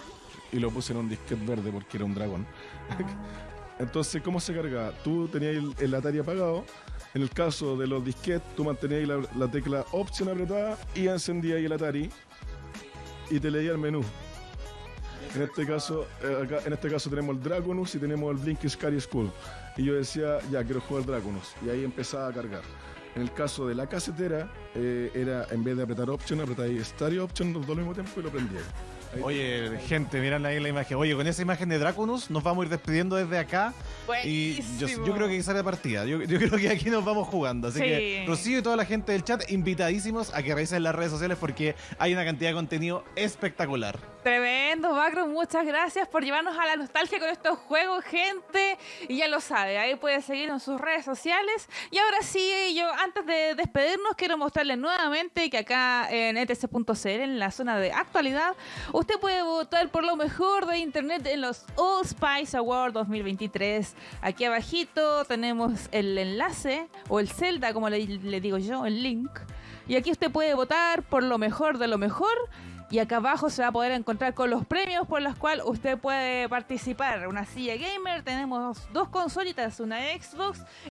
Y lo puse en un disquete verde porque era un dragón. Entonces, ¿cómo se cargaba? Tú tenías el, Atari apagado. En el caso de los disquetes, tú mantenías la, la tecla Option apretada y encendías el Atari y te leía el menú. En este caso, eh, en este caso tenemos el Dragonus y tenemos el Blink Scary School. Y yo decía, ya quiero jugar Dragonus. Y ahí empezaba a cargar. En el caso de la casetera, eh, era en vez de apretar Option, apretáis Stereo Option los dos al mismo tiempo y lo prendíais. Oye, gente, miran ahí la imagen. Oye, con esa imagen de Draconus nos vamos a ir despidiendo desde acá. Y yo, Buenísimo. yo creo que sale partida. Yo, yo creo que aquí nos vamos jugando. Así Sí. que Rocío y toda la gente del chat, invitadísimos a que revisen las redes sociales porque hay una cantidad de contenido espectacular. Tremendo, Macro. Muchas gracias por llevarnos a la nostalgia con estos juegos, gente. Y ya lo sabe, ahí puede seguir en sus redes sociales. Y ahora sí, yo antes de despedirnos, quiero mostrarles nuevamente que acá en etc.cl, en la zona de actualidad, usted puede votar por lo mejor de Internet en los All Spice Awards 2023. Aquí abajito tenemos el enlace, o el Zelda, como le, le digo yo, el link. Y aquí usted puede votar por lo mejor de lo mejor. Y acá abajo se va a poder encontrar con los premios por los cuales usted puede participar. Una silla gamer, tenemos dos consolitas, una Xbox